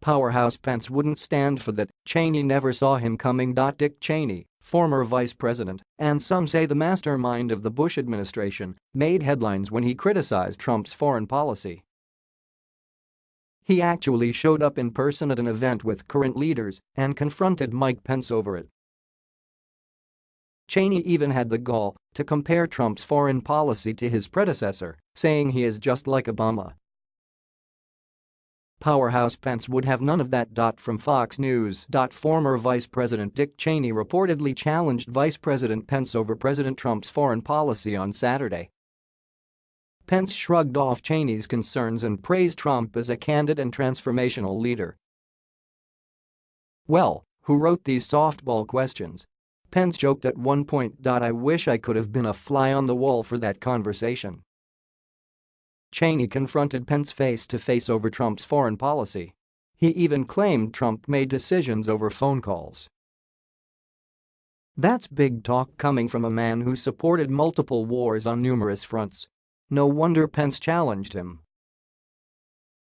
Powerhouse Pence wouldn't stand for that, Cheney never saw him coming. Dick Cheney, former vice president, and some say the mastermind of the Bush administration, made headlines when he criticized Trump's foreign policy. He actually showed up in person at an event with current leaders and confronted Mike Pence over it. Cheney even had the gall to compare Trump's foreign policy to his predecessor, saying he is just like Obama. Powerhouse Pence would have none of that. From Fox News. Former Vice President Dick Cheney reportedly challenged Vice President Pence over President Trump's foreign policy on Saturday. Pence shrugged off Cheney's concerns and praised Trump as a candid and transformational leader. Well, who wrote these softball questions? Pence joked at one point. I wish I could have been a fly on the wall for that conversation. Cheney confronted Pence face-to-face over Trump's foreign policy. He even claimed Trump made decisions over phone calls. That's big talk coming from a man who supported multiple wars on numerous fronts. No wonder Pence challenged him.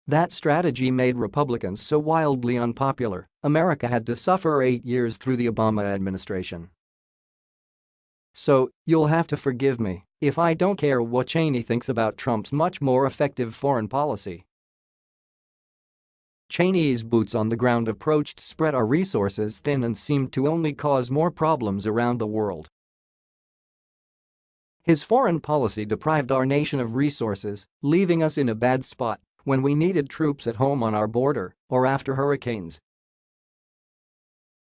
That strategy made Republicans so wildly unpopular, America had to suffer eight years through the Obama administration. So, you'll have to forgive me if I don't care what Cheney thinks about Trump's much more effective foreign policy. Cheney's boots on the ground approach spread our resources thin and seemed to only cause more problems around the world. His foreign policy deprived our nation of resources, leaving us in a bad spot when we needed troops at home on our border or after hurricanes.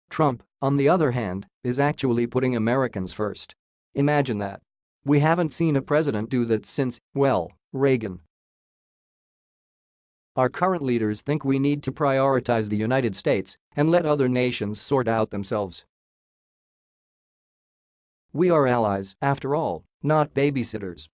Trump, on the other hand, is actually putting Americans first. Imagine that. We haven't seen a president do that since, well, Reagan. Our current leaders think we need to prioritize the United States and let other nations sort out themselves. We are allies, after all, not babysitters.